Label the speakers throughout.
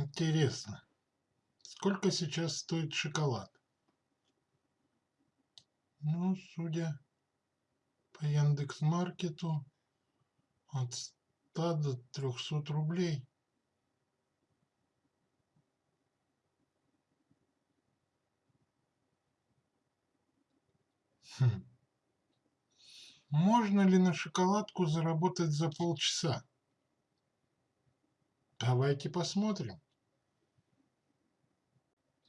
Speaker 1: Интересно, сколько сейчас стоит шоколад? Ну, судя по Яндекс.Маркету, от 100 до 300 рублей. Хм. Можно ли на шоколадку заработать за полчаса? Давайте посмотрим.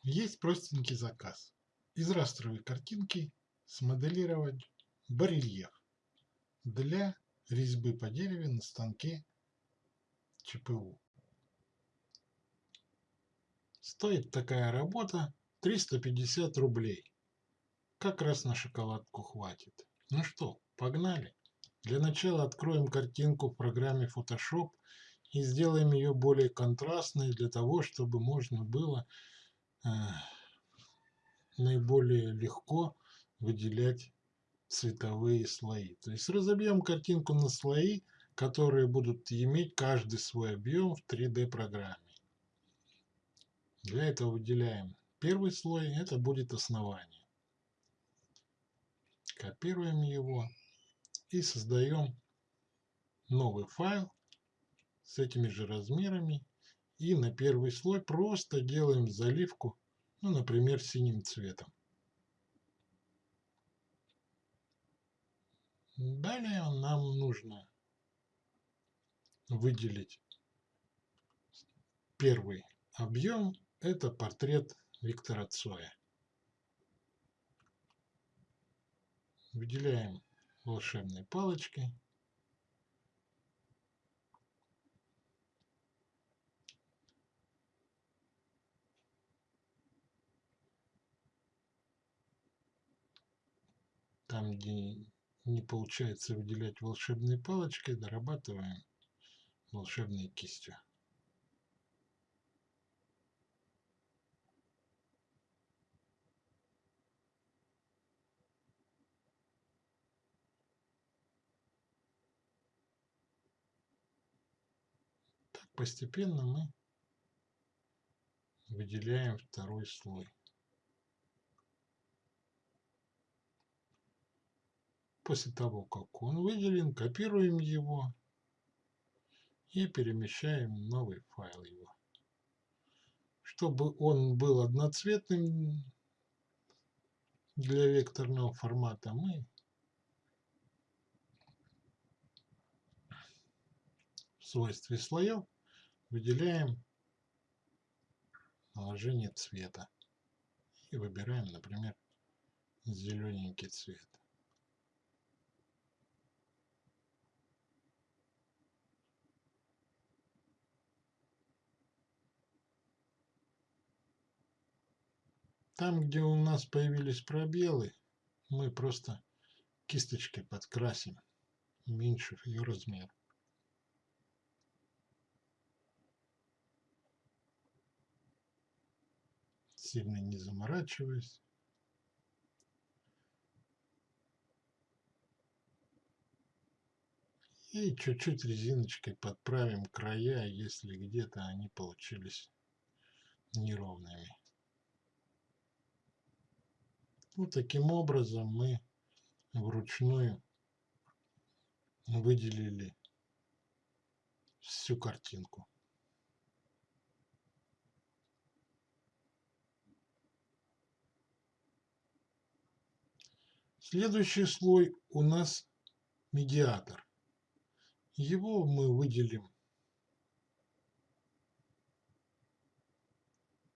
Speaker 1: Есть простенький заказ. Из растровой картинки смоделировать барельеф для резьбы по дереву на станке ЧПУ. Стоит такая работа 350 рублей. Как раз на шоколадку хватит. Ну что, погнали. Для начала откроем картинку в программе Photoshop и сделаем ее более контрастной для того, чтобы можно было э, наиболее легко выделять цветовые слои. То есть разобьем картинку на слои, которые будут иметь каждый свой объем в 3D программе. Для этого выделяем первый слой, это будет основание. Копируем его и создаем новый файл с этими же размерами. И на первый слой просто делаем заливку, ну, например, синим цветом. Далее нам нужно выделить первый объем. Это портрет Виктора Цоя. Выделяем волшебной палочкой. Там, где не получается выделять волшебной палочкой, дорабатываем волшебной кистью. Так постепенно мы выделяем второй слой. После того, как он выделен, копируем его и перемещаем новый файл его. Чтобы он был одноцветным для векторного формата, мы в свойстве слоев выделяем наложение цвета и выбираем, например, зелененький цвет. Там, где у нас появились пробелы, мы просто кисточкой подкрасим, уменьшив ее размер. Сильно не заморачиваясь. И чуть-чуть резиночкой подправим края, если где-то они получились неровными. Вот таким образом мы вручную выделили всю картинку. Следующий слой у нас медиатор. Его мы выделим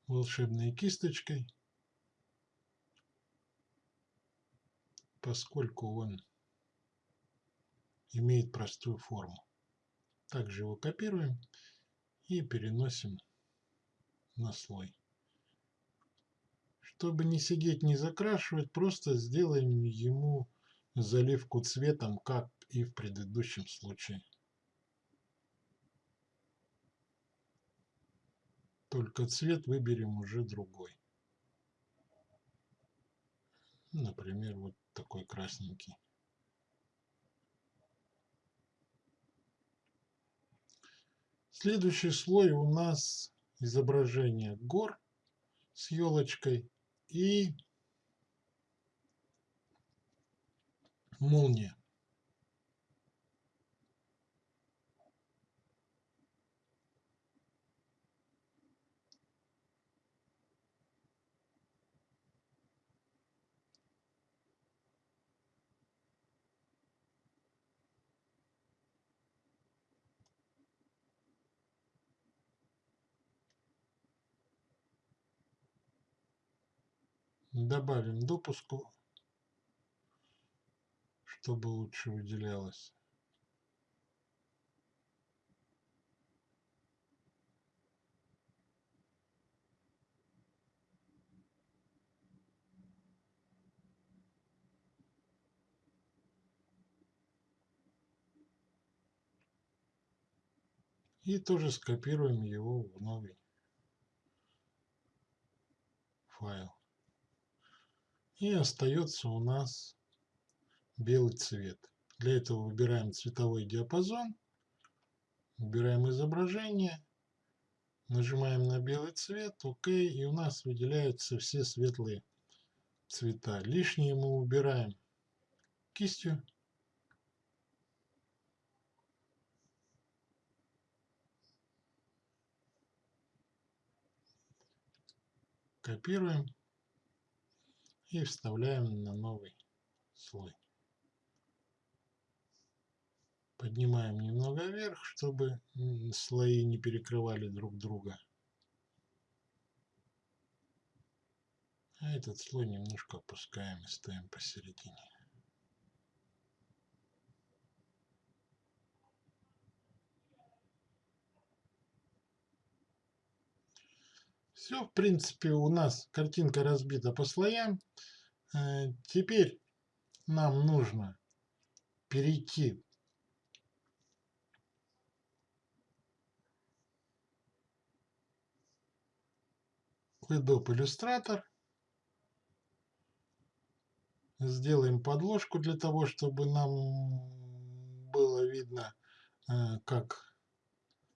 Speaker 1: волшебной кисточкой. Поскольку он имеет простую форму. Также его копируем и переносим на слой. Чтобы не сидеть, не закрашивать, просто сделаем ему заливку цветом, как и в предыдущем случае. Только цвет выберем уже другой. Например, вот такой красненький. Следующий слой у нас изображение гор с елочкой и молния. Добавим допуску, чтобы лучше выделялось. И тоже скопируем его в новый файл. И остается у нас белый цвет. Для этого выбираем цветовой диапазон, выбираем изображение, нажимаем на белый цвет, ОК, и у нас выделяются все светлые цвета. Лишние мы убираем кистью. Копируем и вставляем на новый слой. Поднимаем немного вверх, чтобы слои не перекрывали друг друга. А этот слой немножко опускаем и ставим посередине. Все, в принципе, у нас картинка разбита по слоям. Э, теперь нам нужно перейти в Adobe Illustrator. Сделаем подложку для того, чтобы нам было видно, э, как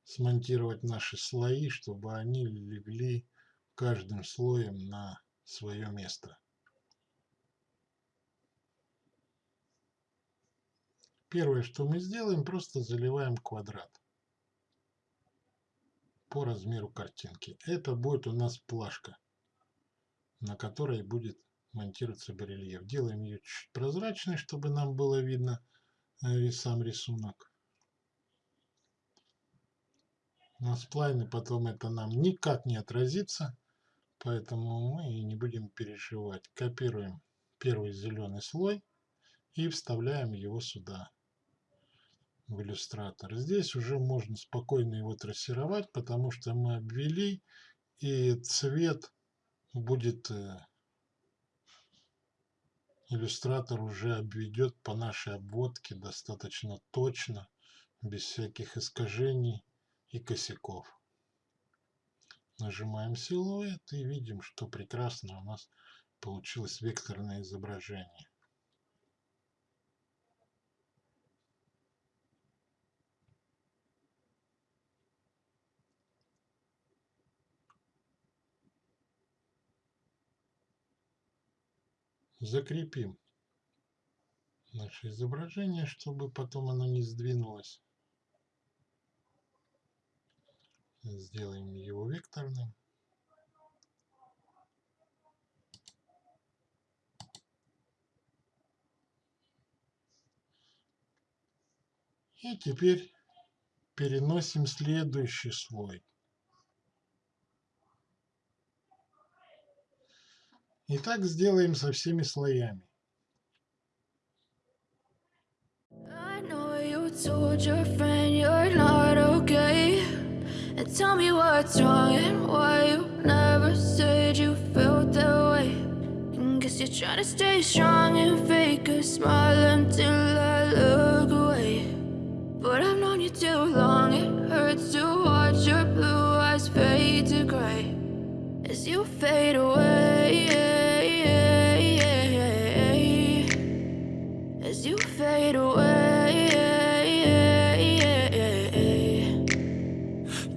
Speaker 1: смонтировать наши слои, чтобы они легли каждым слоем на свое место. Первое, что мы сделаем, просто заливаем квадрат по размеру картинки. Это будет у нас плашка, на которой будет монтироваться барельеф. Делаем ее чуть прозрачной, чтобы нам было видно э, сам рисунок. На сплайне потом это нам никак не отразится. Поэтому мы не будем переживать. Копируем первый зеленый слой и вставляем его сюда, в иллюстратор. Здесь уже можно спокойно его трассировать, потому что мы обвели, и цвет будет э, иллюстратор уже обведет по нашей обводке достаточно точно, без всяких искажений и косяков. Нажимаем силуэт и видим, что прекрасно у нас получилось векторное изображение. Закрепим наше изображение, чтобы потом оно не сдвинулось. Сделаем его векторным. И теперь переносим следующий слой. И так сделаем со всеми слоями. I know you told your friend tell me what's wrong and why you never said you felt that way. And Guess you're trying to stay strong and fake a smile until I look away. But I've known you too long, it hurts to watch your blue eyes fade to gray As you fade away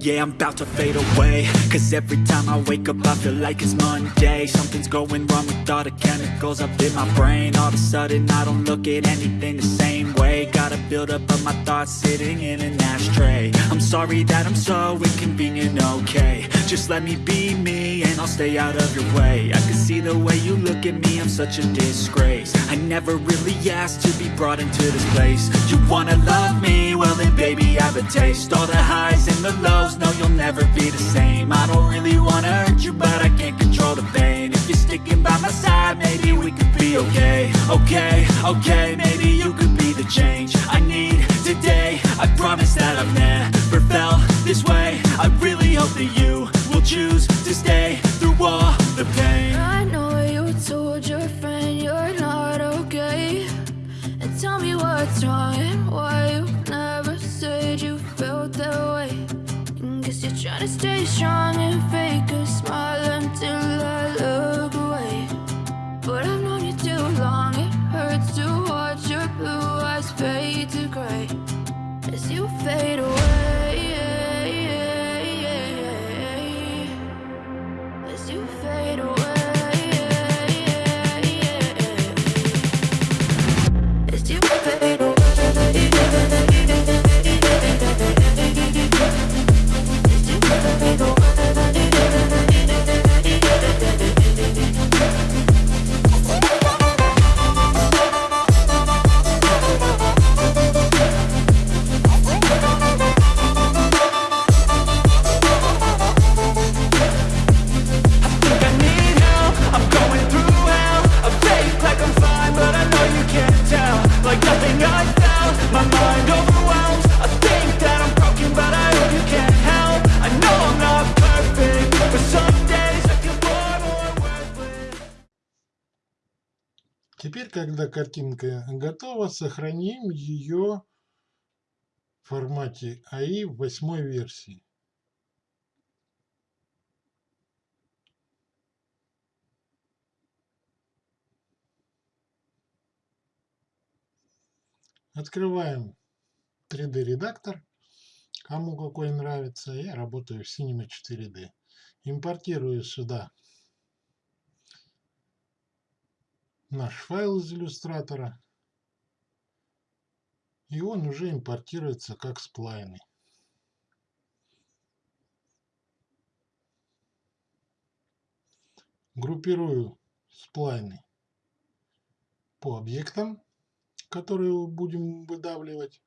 Speaker 2: yeah, I'm about to fade away. Cause every time I wake up I feel like it's Monday. Something's going wrong with all the chemicals up in my brain. All of a sudden I don't look at anything the same way. Gotta build up of my thoughts sitting in an ashtray. I'm sorry that I'm so inconvenient, okay. Just let me be me and I'll stay out of your way. I can see the way you look at me, I'm such a disgrace. I never really asked to be brought into this place. You wanna love me? Well then baby I have a taste. All the highs and the lows, no you'll never be the same. I don't really wanna hurt you but I can't control the pain. If you're sticking by my side, maybe we could be okay. Okay, okay, maybe you could be the change I need today. I promise that I've never felt this way. I really hope that you will choose to stay through all the pain
Speaker 3: stay strong
Speaker 1: картинка готова, сохраним ее в формате AI в восьмой версии. Открываем 3D редактор, кому какой нравится. Я работаю в Cinema 4D. Импортирую сюда наш файл из иллюстратора. И он уже импортируется как сплайны. Группирую сплайны по объектам, которые будем выдавливать.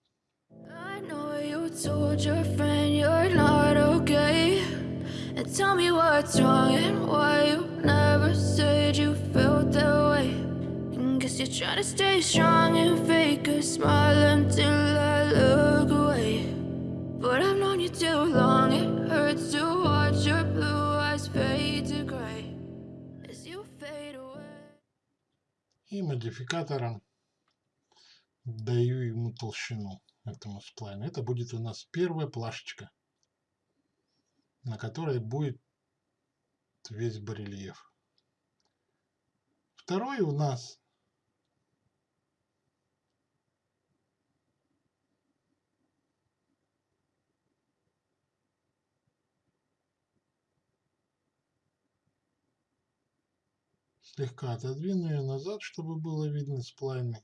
Speaker 1: И модификатором даю ему толщину этому сплайну. Это будет у нас первая плашечка, на которой будет весь барельеф. Второй у нас слегка отодвину ее назад, чтобы было видно сплайны.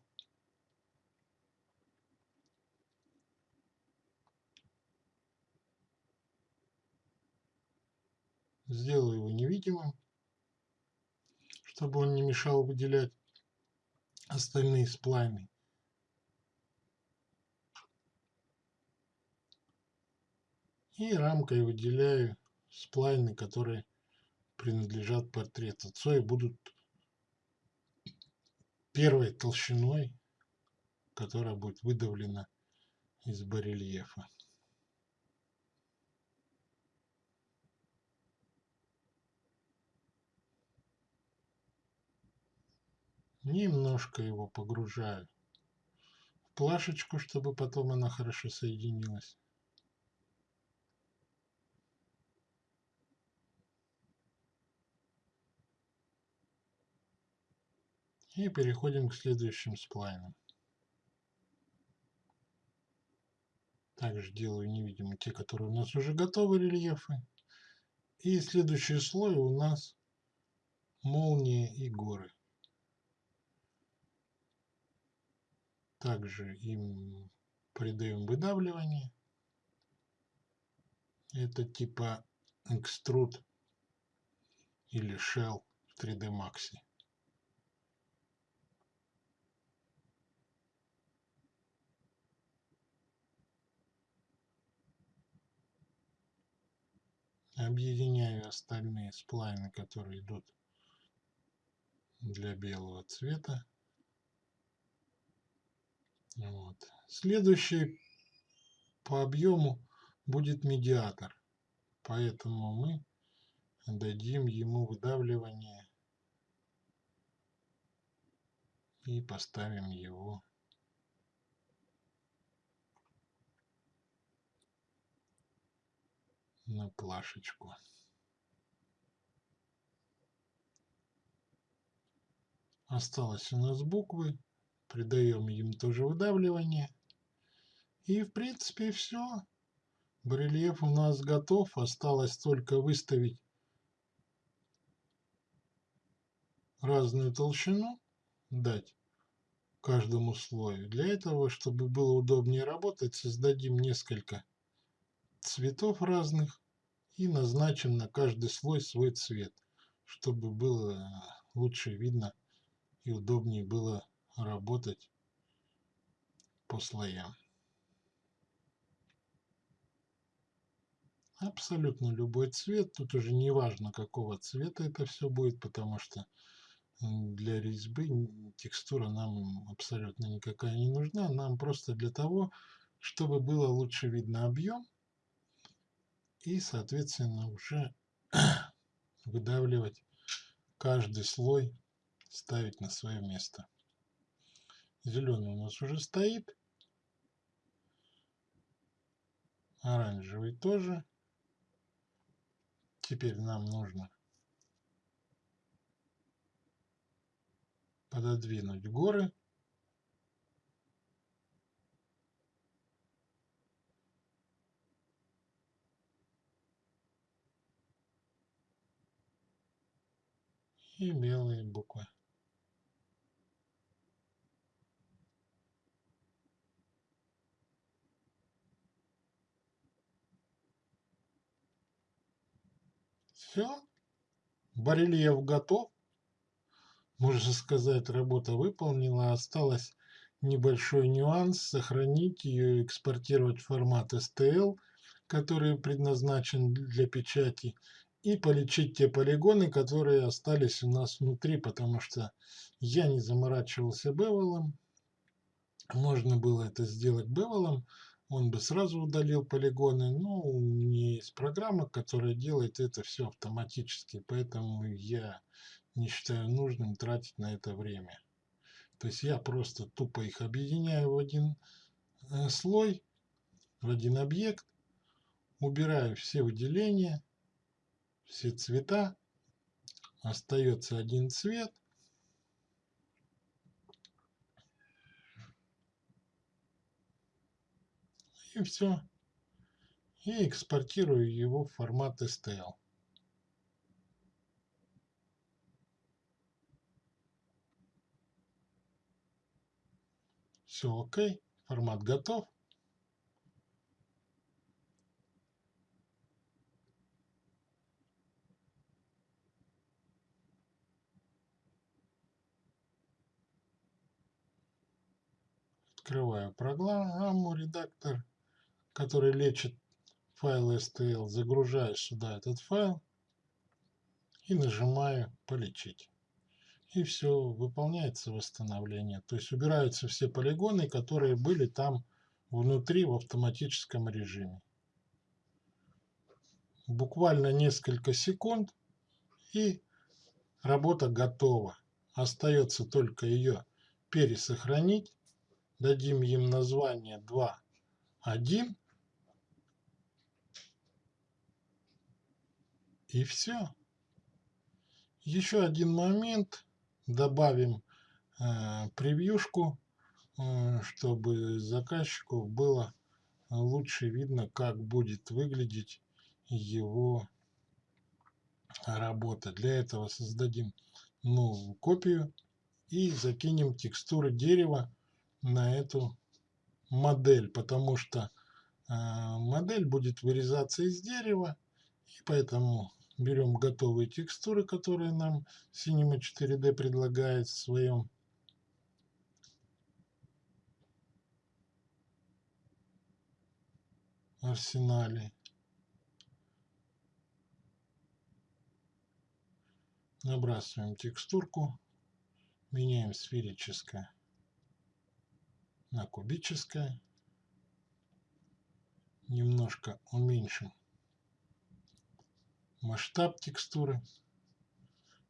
Speaker 1: Сделаю его невидимым, чтобы он не мешал выделять остальные сплайны. И рамкой выделяю сплайны, которые принадлежат портрету. Цои будут первой толщиной, которая будет выдавлена из барельефа. Немножко его погружаю в плашечку, чтобы потом она хорошо соединилась. И переходим к следующим сплайнам. Также делаю невидимыми те, которые у нас уже готовы рельефы. И следующий слой у нас молнии и горы. Также им придаем выдавливание. Это типа экструд или shell в 3D Max. Объединяю остальные сплайны, которые идут для белого цвета. Вот. Следующий по объему будет медиатор. Поэтому мы дадим ему выдавливание и поставим его на плашечку. Осталось у нас буквы. Придаем им тоже выдавливание. И в принципе все. Барельеф у нас готов. Осталось только выставить разную толщину, дать каждому слою. Для этого, чтобы было удобнее работать, создадим несколько цветов разных и назначим на каждый слой свой цвет, чтобы было лучше видно и удобнее было работать по слоям. Абсолютно любой цвет, тут уже не важно какого цвета это все будет, потому что для резьбы текстура нам абсолютно никакая не нужна, нам просто для того, чтобы было лучше видно объем и, соответственно, уже выдавливать каждый слой, ставить на свое место. Зеленый у нас уже стоит. Оранжевый тоже. Теперь нам нужно пододвинуть горы. И белые буквы. Все, барельеф готов. Можно сказать, работа выполнена. Осталось небольшой нюанс. Сохранить ее и экспортировать в формат STL, который предназначен для печати и полечить те полигоны, которые остались у нас внутри, потому что я не заморачивался бевелом. Можно было это сделать бевелом, он бы сразу удалил полигоны, но у меня есть программа, которая делает это все автоматически, поэтому я не считаю нужным тратить на это время. То есть я просто тупо их объединяю в один э, слой, в один объект, убираю все выделения, все цвета, остается один цвет. И все. И экспортирую его в формат STL. Все окей, формат готов. Открываю программу редактор, который лечит файл STL. Загружаю сюда этот файл и нажимаю полечить. И все, выполняется восстановление. То есть убираются все полигоны, которые были там внутри в автоматическом режиме. Буквально несколько секунд и работа готова. Остается только ее пересохранить дадим им название 2, 1. И все. Еще один момент. Добавим э, превьюшку, э, чтобы заказчику было лучше видно, как будет выглядеть его работа. Для этого создадим новую копию и закинем текстуры дерева на эту модель, потому что э, модель будет вырезаться из дерева, и поэтому берем готовые текстуры, которые нам Cinema 4D предлагает в своем арсенале. Набрасываем текстурку, меняем сферическое на кубическое. Немножко уменьшим масштаб текстуры.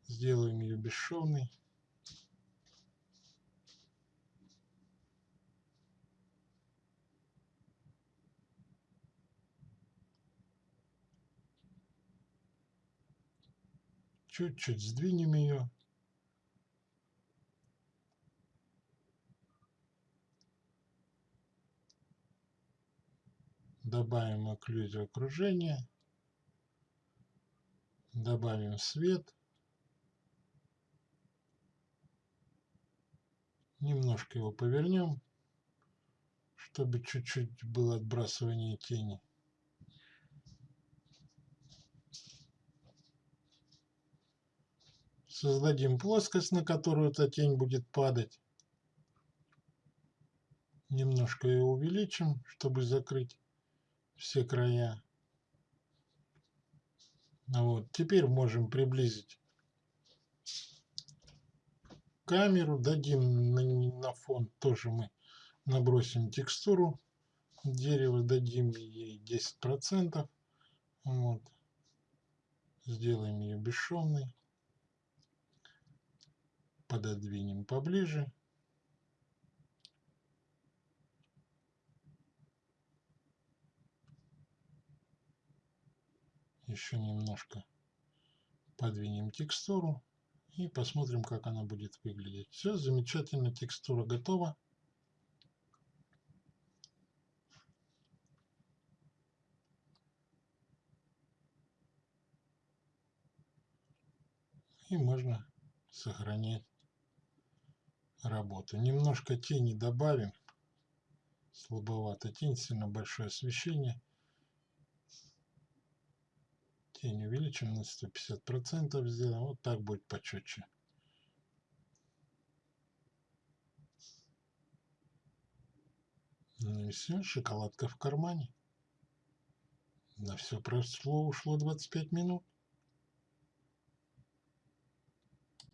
Speaker 1: Сделаем ее бесшовной. Чуть-чуть сдвинем ее. Добавим окклюзию окружения. Добавим свет. Немножко его повернем, чтобы чуть-чуть было отбрасывание тени. Создадим плоскость, на которую эта тень будет падать. Немножко ее увеличим, чтобы закрыть все края. Вот. Теперь можем приблизить камеру, дадим на, на фон тоже мы набросим текстуру дерева, дадим ей 10%. Вот. Сделаем ее бесшовной пододвинем поближе. Еще немножко подвинем текстуру и посмотрим, как она будет выглядеть. Все, замечательно, текстура готова. И можно сохранять работу. Немножко тени добавим. Слабовато тень, сильно большое освещение. Тень увеличим на 150%, сделаем. Вот так будет почетче. Ну и все, шоколадка в кармане. На все прошло, ушло 25 минут.